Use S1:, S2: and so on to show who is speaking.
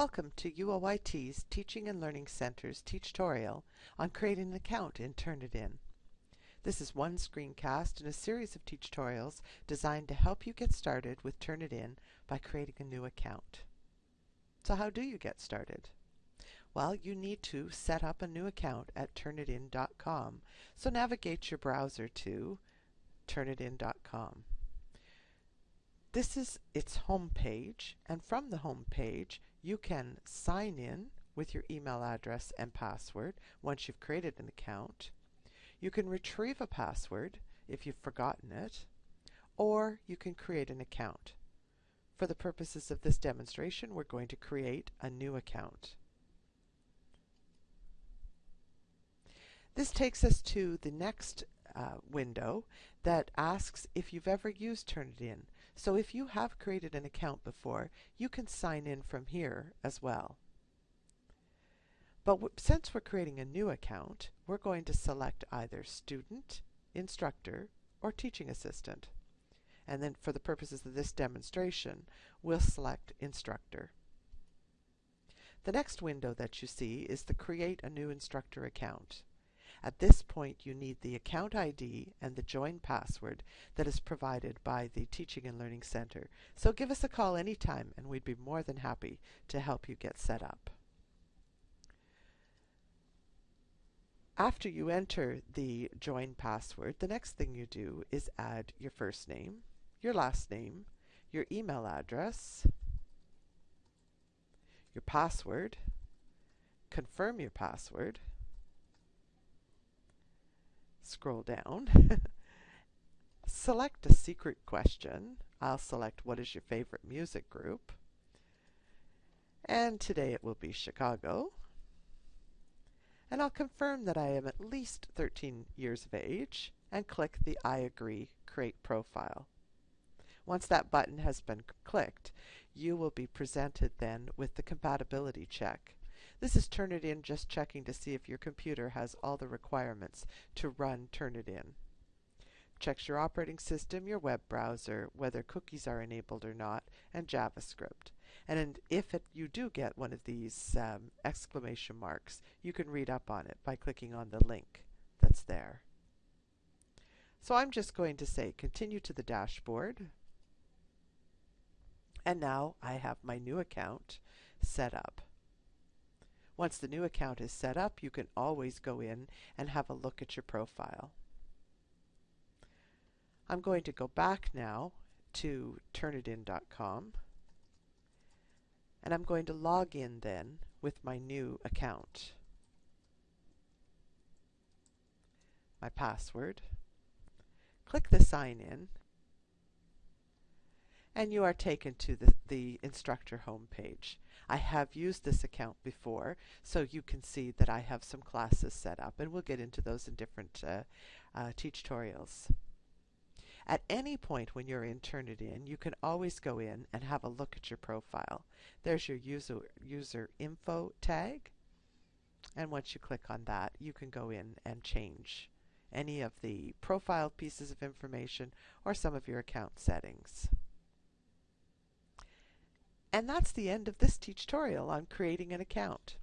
S1: Welcome to UOIT's Teaching and Learning Center's tutorial on creating an account in Turnitin. This is one screencast in a series of tutorials designed to help you get started with Turnitin by creating a new account. So how do you get started? Well, you need to set up a new account at Turnitin.com. So navigate your browser to Turnitin.com. This is its home page, and from the home page, you can sign in with your email address and password once you've created an account. You can retrieve a password if you've forgotten it, or you can create an account. For the purposes of this demonstration, we're going to create a new account. This takes us to the next uh, window that asks if you've ever used Turnitin. So if you have created an account before, you can sign in from here as well. But since we're creating a new account, we're going to select either student, instructor, or teaching assistant. And then for the purposes of this demonstration, we'll select instructor. The next window that you see is the Create a New Instructor Account. At this point, you need the account ID and the join password that is provided by the Teaching and Learning Center. So give us a call anytime and we'd be more than happy to help you get set up. After you enter the join password, the next thing you do is add your first name, your last name, your email address, your password, confirm your password, scroll down, select a secret question. I'll select what is your favorite music group. And today it will be Chicago. And I'll confirm that I am at least 13 years of age and click the I agree create profile. Once that button has been clicked, you will be presented then with the compatibility check. This is Turnitin just checking to see if your computer has all the requirements to run Turnitin. Checks your operating system, your web browser, whether cookies are enabled or not, and JavaScript. And if it, you do get one of these um, exclamation marks, you can read up on it by clicking on the link that's there. So I'm just going to say continue to the dashboard. And now I have my new account set up. Once the new account is set up, you can always go in and have a look at your profile. I'm going to go back now to turnitin.com and I'm going to log in then with my new account. My password. Click the sign in and you are taken to the, the instructor homepage. I have used this account before, so you can see that I have some classes set up, and we'll get into those in different uh, uh, tutorials. At any point when you're in Turnitin, you can always go in and have a look at your profile. There's your user, user info tag, and once you click on that, you can go in and change any of the profile pieces of information or some of your account settings. And that's the end of this tutorial on creating an account.